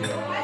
Yeah.